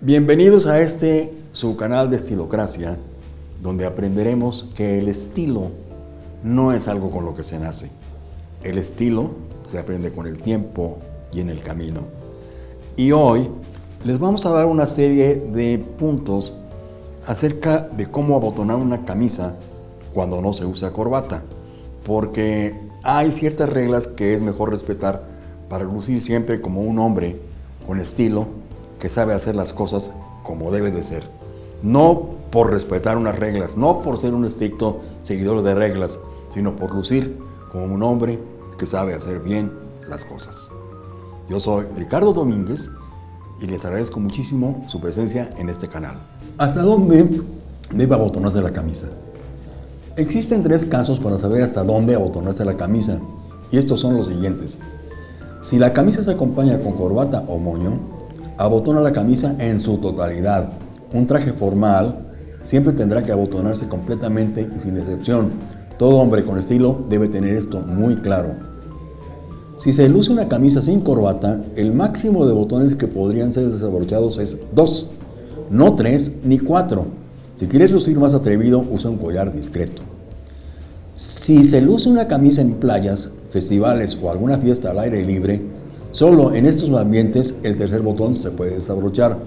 Bienvenidos a este su canal de Estilocracia, donde aprenderemos que el estilo no es algo con lo que se nace. El estilo se aprende con el tiempo y en el camino. Y hoy les vamos a dar una serie de puntos acerca de cómo abotonar una camisa cuando no se usa corbata, porque hay ciertas reglas que es mejor respetar para lucir siempre como un hombre con estilo que sabe hacer las cosas como debe de ser. No por respetar unas reglas, no por ser un estricto seguidor de reglas, sino por lucir como un hombre que sabe hacer bien las cosas. Yo soy Ricardo Domínguez y les agradezco muchísimo su presencia en este canal. ¿Hasta dónde debe abotonarse la camisa? Existen tres casos para saber hasta dónde abotonarse la camisa y estos son los siguientes. Si la camisa se acompaña con corbata o moño, abotona la camisa en su totalidad. Un traje formal siempre tendrá que abotonarse completamente y sin excepción. Todo hombre con estilo debe tener esto muy claro. Si se luce una camisa sin corbata, el máximo de botones que podrían ser desabrochados es 2, no 3 ni 4. Si quieres lucir más atrevido, usa un collar discreto. Si se luce una camisa en playas, festivales o alguna fiesta al aire libre, solo en estos ambientes el tercer botón se puede desabrochar.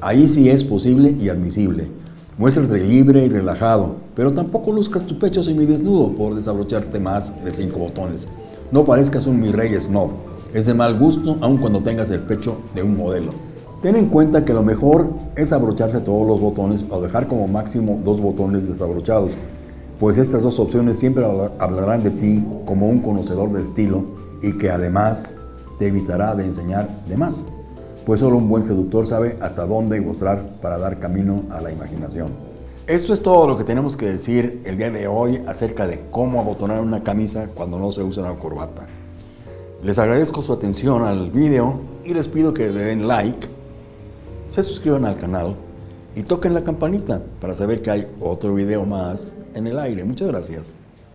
Ahí sí es posible y admisible. Muéstrate libre y relajado, pero tampoco luzcas tu pecho semidesnudo por desabrocharte más de 5 botones. No parezcas un mi rey snob. Es de mal gusto aun cuando tengas el pecho de un modelo. Ten en cuenta que lo mejor es abrocharse todos los botones o dejar como máximo dos botones desabrochados, pues estas dos opciones siempre hablarán de ti como un conocedor de estilo y que además te evitará de enseñar de más, pues solo un buen seductor sabe hasta dónde mostrar para dar camino a la imaginación. Esto es todo lo que tenemos que decir el día de hoy acerca de cómo abotonar una camisa cuando no se usa una corbata. Les agradezco su atención al video y les pido que le den like, se suscriban al canal y toquen la campanita para saber que hay otro video más en el aire. Muchas gracias.